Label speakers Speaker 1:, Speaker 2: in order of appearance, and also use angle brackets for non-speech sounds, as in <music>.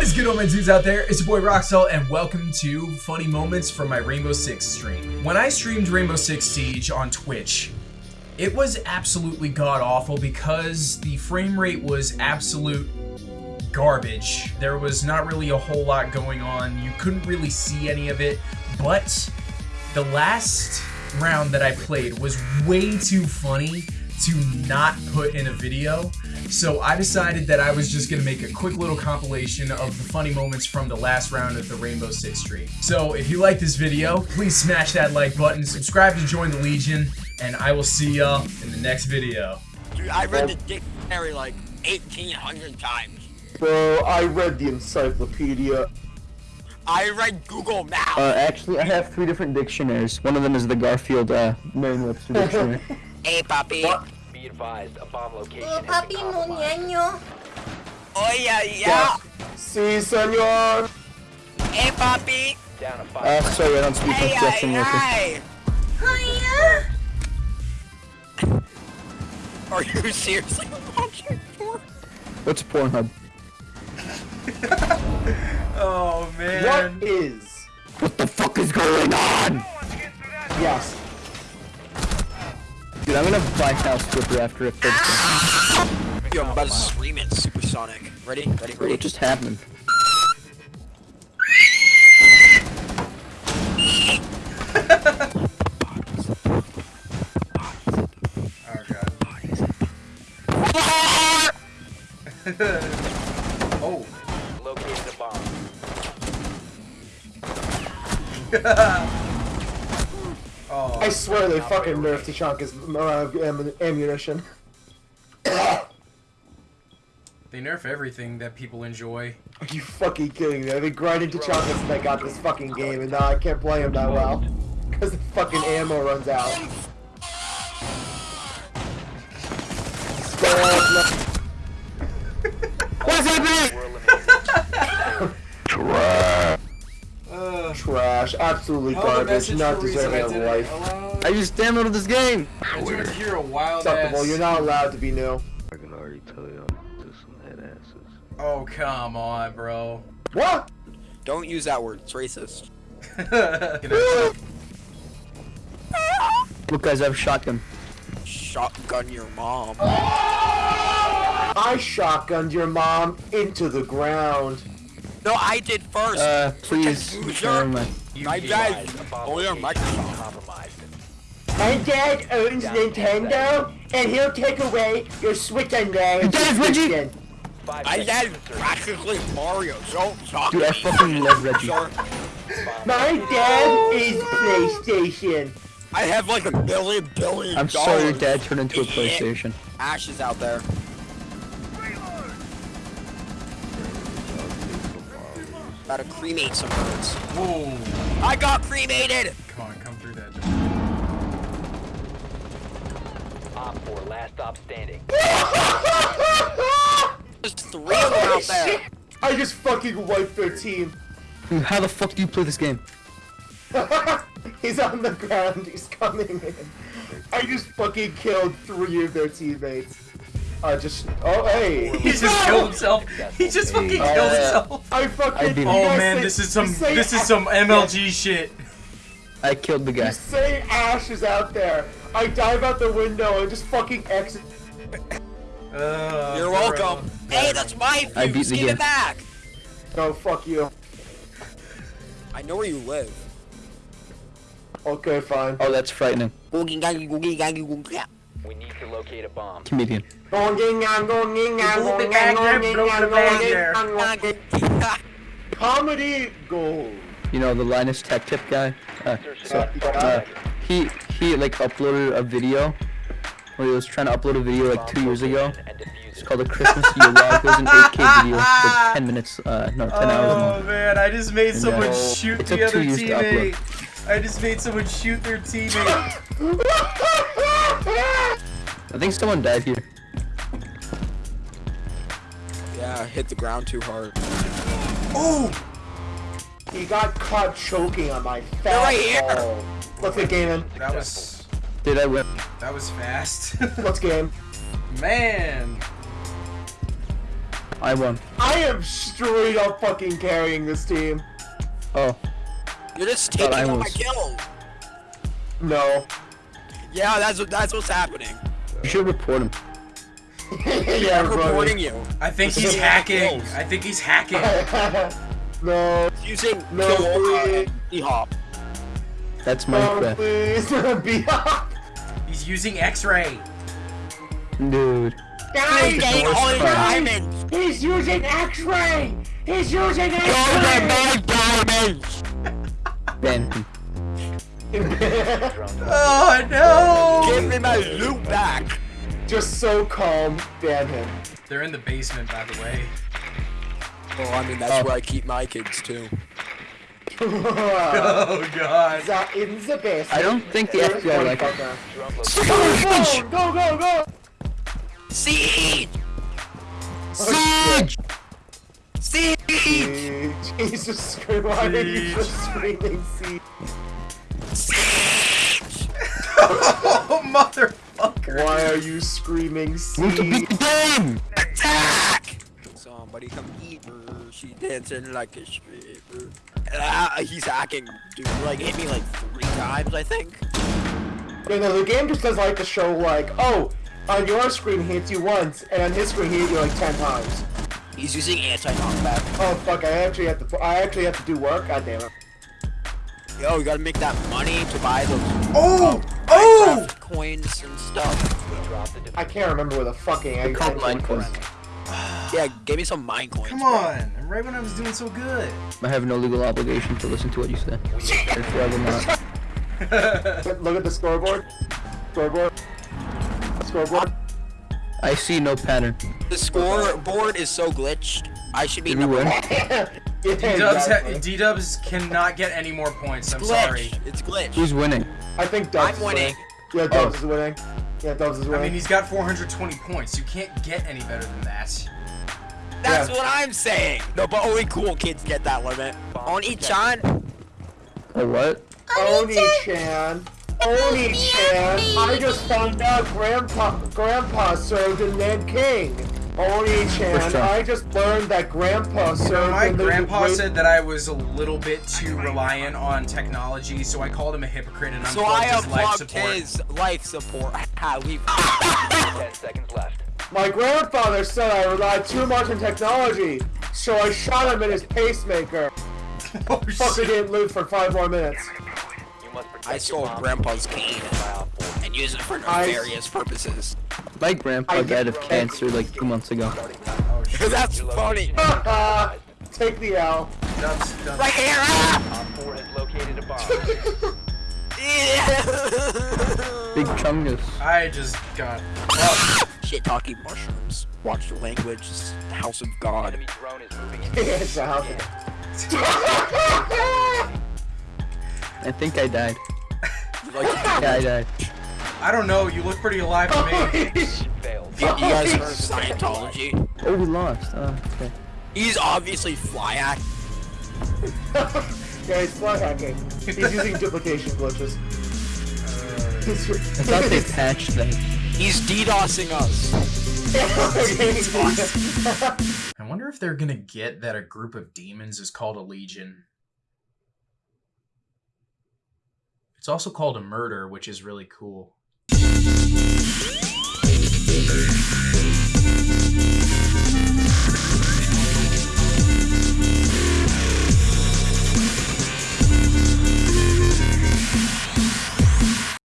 Speaker 1: What is good, all my dudes out there? It's your boy Roxel, and welcome to Funny Moments from my Rainbow Six stream. When I streamed Rainbow Six Siege on Twitch, it was absolutely god awful because the frame rate was absolute garbage. There was not really a whole lot going on. You couldn't really see any of it, but the last round that I played was way too funny to not put in a video. So I decided that I was just gonna make a quick little compilation of the funny moments from the last round of the Rainbow Six stream. So if you like this video, please smash that like button, subscribe to join the Legion, and I will see y'all in the next video.
Speaker 2: Dude, I read the dictionary like 1,800 times.
Speaker 3: Bro, I read the encyclopedia.
Speaker 2: I read Google Maps.
Speaker 4: Uh, actually, I have three different dictionaries. One of them is the Garfield uh, Merriam-Webster <laughs> dictionary.
Speaker 2: hey, papi.
Speaker 3: What?
Speaker 5: Be advised, a bomb location
Speaker 6: Oh,
Speaker 5: has
Speaker 6: papi
Speaker 5: been compromised.
Speaker 6: muñeño.
Speaker 2: Oh, yeah, yeah.
Speaker 3: Si, senor.
Speaker 2: Hey, papi.
Speaker 5: Down to five.
Speaker 4: uh, sorry, I don't speak
Speaker 2: Hey,
Speaker 4: Russian
Speaker 2: hey,
Speaker 4: worker.
Speaker 2: hey.
Speaker 6: Hiya. <laughs>
Speaker 2: Are you seriously watching porn?
Speaker 4: What's Pornhub? <laughs>
Speaker 1: Oh man.
Speaker 3: What is?
Speaker 4: What the fuck is going on?
Speaker 3: Yes.
Speaker 4: Dude, I'm gonna buy House Flipper after it fits.
Speaker 2: Yo, I'm about to scream it supersonic. Ready? Ready? Ready?
Speaker 4: What just happened?
Speaker 1: Oh <laughs> oh.
Speaker 5: Located a bomb. <laughs>
Speaker 1: Oh.
Speaker 3: I swear they fucking nerfed Tachanka's uh, am- ammunition.
Speaker 1: They nerf everything that people enjoy.
Speaker 3: Are you fucking kidding me? I've been grinding Tachanka since I got this fucking game, and now I can't play him that well. Because the fucking ammo runs out. Trash. Absolutely garbage. Not deserving of life.
Speaker 4: I just downloaded this game.
Speaker 1: I do hear a wild
Speaker 3: Acceptable. You're not allowed to be new.
Speaker 7: I can already tell y'all to some head asses.
Speaker 1: Oh come on, bro.
Speaker 3: What?
Speaker 2: Don't use that word. It's racist. <laughs>
Speaker 4: Look, guys, I have a shotgun.
Speaker 2: Shotgun your mom.
Speaker 3: I shotgunned your mom into the ground.
Speaker 2: No, I did first.
Speaker 4: Uh, please.
Speaker 2: Loser.
Speaker 4: Never.
Speaker 2: My
Speaker 5: Be
Speaker 2: dad.
Speaker 5: advised, a
Speaker 2: Oh, yeah,
Speaker 5: location has been
Speaker 2: Microsoft.
Speaker 3: My dad owns Nintendo, and he'll take away your Switch and there.
Speaker 4: Your dad is Reggie?
Speaker 2: My dad
Speaker 5: to insertion.
Speaker 2: practically Mario. Don't talk.
Speaker 4: Dude, I fucking love Reggie.
Speaker 3: My dad is PlayStation.
Speaker 2: I have like a billion, billion
Speaker 4: I'm sorry your dad turned into a PlayStation.
Speaker 2: Ash is out there. About to cremate some birds.
Speaker 1: Whoa.
Speaker 2: I got cremated!
Speaker 1: Come on, come through that.
Speaker 5: Op 4, last stop standing. <laughs>
Speaker 2: There's three of them out there.
Speaker 3: I just fucking wiped their team.
Speaker 4: Dude, How the fuck do you play this game? <laughs>
Speaker 3: he's on the ground. He's coming in. I just fucking killed three of their teammates. I just. Oh, hey.
Speaker 1: He just killed himself. He just fucking killed
Speaker 3: Oh,
Speaker 1: himself.
Speaker 3: I fucking.
Speaker 4: I
Speaker 1: Oh man,
Speaker 3: say-
Speaker 1: this is some this is some MLG shit.
Speaker 4: I killed the guy.
Speaker 3: You say Ash is out there. I dive out the window and just fucking exit.
Speaker 1: Uh,
Speaker 2: You're
Speaker 1: bro.
Speaker 2: welcome. Hey, that's my
Speaker 4: I beat
Speaker 2: fuse.
Speaker 4: the
Speaker 2: Give
Speaker 4: game.
Speaker 2: it back.
Speaker 3: No, fuck you.
Speaker 2: I know where you live.
Speaker 3: Okay, fine.
Speaker 4: Oh, that's frightening.
Speaker 2: Googie gangy googie gangy googie.
Speaker 5: We need to locate a bomb.
Speaker 4: Comedian.
Speaker 3: Comedy gold.
Speaker 4: You know, the Linus Tech Tip guy? Uh, so,
Speaker 3: Uh,
Speaker 4: he, he, like, uploaded a video. Where he was trying to upload a video, like, two years ago. It's called the Christmas <laughs> Yule Log. It was an 8K video, like <laughs> 10 minutes, uh, no, 10 hours
Speaker 1: Oh man, I just made
Speaker 4: And,
Speaker 1: someone
Speaker 4: uh,
Speaker 1: shoot
Speaker 4: it took
Speaker 1: the other
Speaker 4: two years to upload.
Speaker 1: teammate. I just made someone shoot their teammate. <laughs>
Speaker 4: I think someone died here.
Speaker 2: Yeah, hit the ground too hard.
Speaker 1: Oh!
Speaker 3: He got caught choking on my fat
Speaker 2: They're right here.
Speaker 3: ball. Let's get game in.
Speaker 1: That was
Speaker 4: Did I win?
Speaker 1: that was fast. <laughs>
Speaker 3: Let's game.
Speaker 1: man.
Speaker 4: I won.
Speaker 3: I am straight up fucking carrying this team.
Speaker 4: Oh,
Speaker 2: You're just taking
Speaker 4: I
Speaker 2: all my
Speaker 4: was-
Speaker 2: kills.
Speaker 3: No.
Speaker 2: Yeah, that's what that's what's happening.
Speaker 4: You should report him.
Speaker 3: yeah,
Speaker 2: I'm
Speaker 3: bro.
Speaker 2: reporting you.
Speaker 1: I think he's hacking. I think he's hacking. <laughs>
Speaker 3: no.
Speaker 2: Using
Speaker 3: No,
Speaker 2: kill
Speaker 3: please.
Speaker 2: E hop.
Speaker 4: That's
Speaker 3: No,
Speaker 4: Minecraft.
Speaker 3: please. <laughs> Be up.
Speaker 1: He's using X-ray.
Speaker 4: Dude.
Speaker 3: Guys,
Speaker 2: Getting all his diamonds.
Speaker 3: He's using X-ray. He's using X-ray.
Speaker 2: are my diamonds.
Speaker 4: Ban him. <laughs>
Speaker 1: Oh no!
Speaker 2: Give me my loot back.
Speaker 3: Just so calm. damn him.
Speaker 1: They're in the basement, by the way.
Speaker 2: Oh, I mean that's oh. where I keep my kids too. <laughs>
Speaker 1: Oh god.
Speaker 3: That in the basement.
Speaker 4: I don't think the FBI
Speaker 3: one
Speaker 4: like it.
Speaker 3: Go,
Speaker 5: Drone
Speaker 3: go, go, go.
Speaker 2: Siege!
Speaker 3: Oh, siege!
Speaker 2: Siege!
Speaker 3: Jesus Christ, why are you
Speaker 1: Siege.
Speaker 3: just screaming siege?
Speaker 1: Oh motherfucker.
Speaker 3: Why are you screaming siege?
Speaker 2: game! Attack! Somebody come eat her. She dancing like a stripper. Ah, he's hacking. Dude, like hit me like three times, I think.
Speaker 3: Yeah, no, the game just does like to show like, oh, on your screen he hits you once, and on his screen he hits you like ten times.
Speaker 2: He's using anti-knockback.
Speaker 3: Oh fuck, I actually have to, I actually have to do work. God damn it.
Speaker 2: Yo, you gotta make that money to buy those
Speaker 1: Oh! Oh! Oh!
Speaker 2: Minecraft coins and stuff.
Speaker 3: I can't remember where the fucking egg
Speaker 4: called
Speaker 3: egg
Speaker 4: Minecraft.
Speaker 3: was. <sighs>
Speaker 2: Yeah, give me some mine coins.
Speaker 1: Come
Speaker 2: bro.
Speaker 1: on. Right when I was doing so good.
Speaker 4: I have no legal obligation to listen to what you say. Therefore, I will not.
Speaker 3: Look- <laughs> Look at the scoreboard. Scoreboard. Scoreboard.
Speaker 4: I see no pattern.
Speaker 2: The scoreboard is so glitched. I should be
Speaker 4: Did we
Speaker 2: number one. <laughs>
Speaker 3: yeah,
Speaker 1: D-Dubs,
Speaker 3: exactly.
Speaker 1: ha- D-Dubs cannot get any more points. I'm
Speaker 2: Glitch.
Speaker 1: sorry.
Speaker 2: It's glitched.
Speaker 4: Who's winning?
Speaker 3: I think Dubs
Speaker 2: I'm
Speaker 3: is
Speaker 2: winning.
Speaker 3: Yeah, Dubs
Speaker 4: Oh.
Speaker 3: is winning. Yeah, Dubs is winning.
Speaker 1: I mean, he's got 420 points. You can't get any better than that.
Speaker 2: That's
Speaker 3: Yeah.
Speaker 2: what I'm saying. No, but only cool kids get that limit. Oni-chan.
Speaker 4: A what?
Speaker 3: Oni-chan. Oni-chan. I just found out Grandpa Grandpa served in Nanking. Oni-chan. I just learned that Grandpa
Speaker 1: You
Speaker 3: served
Speaker 1: know, my
Speaker 3: in the
Speaker 1: grandpa
Speaker 3: great-
Speaker 1: said that I was a little bit too reliant on technology, so I called him a hypocrite and
Speaker 2: So
Speaker 1: unplugged
Speaker 2: I
Speaker 1: his life
Speaker 2: unplugged
Speaker 1: support.
Speaker 2: his life support. <laughs> How we
Speaker 5: Ten seconds left.
Speaker 3: My grandfather said I relied too much on technology, so I shot him in his pacemaker. <laughs>
Speaker 1: Oh,
Speaker 3: Fucker didn't live for five more minutes.
Speaker 5: You must
Speaker 2: I stole grandpa's cane
Speaker 5: by Op 4.
Speaker 2: and used it for
Speaker 3: I-
Speaker 2: purposes.
Speaker 4: My grandpa
Speaker 3: I-
Speaker 4: died of cancer like two months ago. <laughs>
Speaker 2: That's funny.
Speaker 5: location <laughs>
Speaker 3: Take the L.
Speaker 1: Dubs, Dubs.
Speaker 2: Right here. ah!
Speaker 5: Op 4 has located a bomb. <laughs>
Speaker 4: Big
Speaker 2: Yeah.
Speaker 4: chungus.
Speaker 1: I just got. Oh,
Speaker 2: Shit talking mushrooms. Watch the language. It's the House of God.
Speaker 5: Enemy drone is moving in.
Speaker 3: it's a house.
Speaker 4: I think I died.
Speaker 2: Like,
Speaker 4: Yeah, I died.
Speaker 1: I don't know. You look pretty alive to me.
Speaker 5: Oh, Mission failed.
Speaker 2: you, you guys heard of Scientology?
Speaker 4: Oh, we lost. Oh, okay.
Speaker 2: He's obviously fly act.
Speaker 3: yeah, he's fly hacking. He's using duplication glitches.
Speaker 4: I thought they patched that.
Speaker 2: He's DDoSing us.
Speaker 1: I wonder if they're gonna get that a group of demons is called a legion. It's also called a murder, which is really cool.